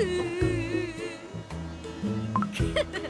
Ooh. Ha ha ha!